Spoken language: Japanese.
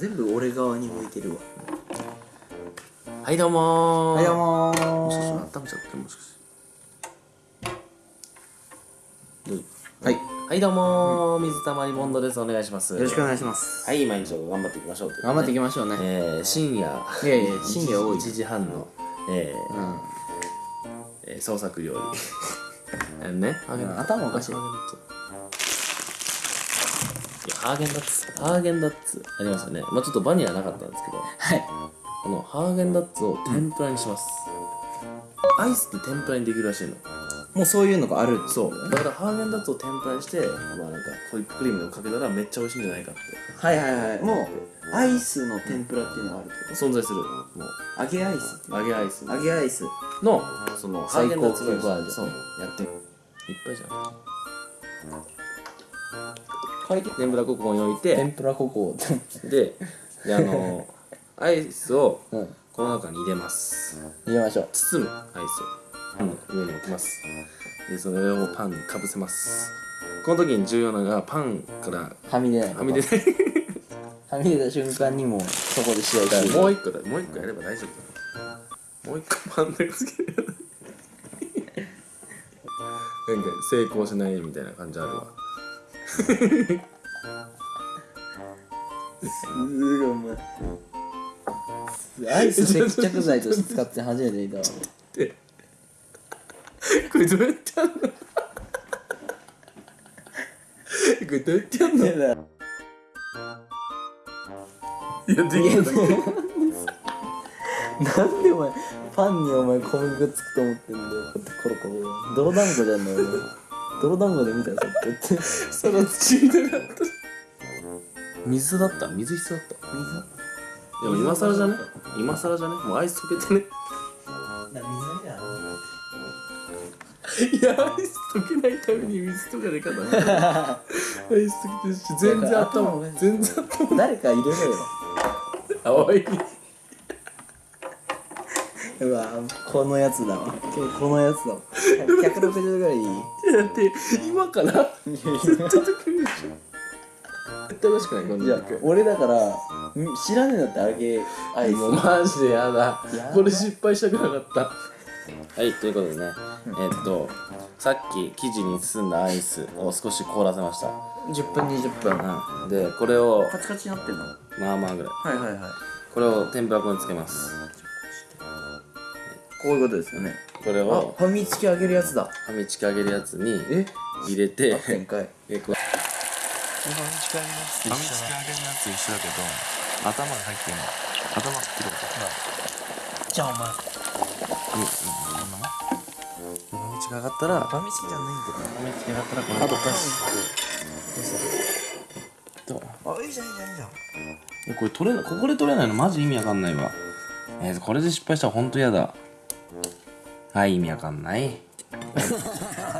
全部俺側に向いてるわ。はいどうもー。はいどうももしかしたらー温めちゃってもしかして。はい。はいどうもー。水溜りボンドです。お願いします。よろしくお願いします。はい毎日頑張っていきましょうという頑張っていきましょうね。えー、深夜。いやいや深夜多い1時半のえーうん。えー創作料理。えーね。頭おかしいハーゲンダッツハーゲンダッツありますよね。まあちょっとバニラなかったんですけど。はい。このハーゲンダッツを天ぷらにします、アイスって天ぷらにできるらしいの。もうそういうのがあるそう。だからハーゲンダッツを天ぷらにしてまあなんかホイップクリームをかけたらめっちゃ美味しいんじゃないかって。はいはいはい。もうアイスの天ぷらっていうのがあるけ存在する。もう。ど揚げアイス揚げアイス。揚げアイス。のそのハーゲンダッツ最高級バージョン。そう。やって。いっぱいじゃん書いて天ぷらここに置いて天ぷらココでであの アイスをうん。この中に入れます。入れましょう。包むアイスを。パンの上に置きます。でその上をパンにかぶせます。この時に重要なのがパンからはみ出ないはみ出ない。はみ出た瞬間にもうそこで試合だから終了もう一個だもう一個やれば大丈夫だもう一個パンだけつける。なんか成功しないみたいな感じあるわすごい。お前アイス接着剤として使って初めて見たわでこれどうやってやんのこれどうやってやんのい。やだやできるなんでお前パンにお前小麦粉つくと思ってんだよこうやってコロコロ泥団子じゃんのお前泥団子で見たよさっきって。その土みたいなかった。水だった。水必要だった。でも今更じゃね？今更じゃね？もうアイス溶けてね。な水じゃいやアイス溶けないために水とかでかだなアイス溶けてるし全然頭頭全然頭誰か入れろよ。青い。うわこのやつだわ。このやつだわ。160度ぐらいいい。だって今から？絶対溶けるでしょ絶対美味しくない？このじゃあ肉俺だからん知らねえんだってあげアイスもうマジでやだ。これ失敗したくなかった。はいということでね。えーっとさっき生地に包んだアイスを少し凍らせました。10分20分。うん。でこれをカチカチになってんの？はまあまあぐらい。いはいはい。これを天ぷら粉につけますこういうことですよね。あこれをファミチキあげるやつだ。はみちき揚げるやつにえ？入れて展開。えこう。ファミチキ揚げのやつファミチキ揚げのやつ一緒だけど頭が入ってるの頭切ることじゃあお前。うん。うん。そん。なもん。ファミチキ上がったらファミチキじゃないん。だファミチキ上がったらこれあととあいいじゃん。いいじゃん。いいじゃん。えこれ取れないここで取れないのマジ意味わかん。ないわえー、これで失敗したらほん。と嫌だはい意味わかんない。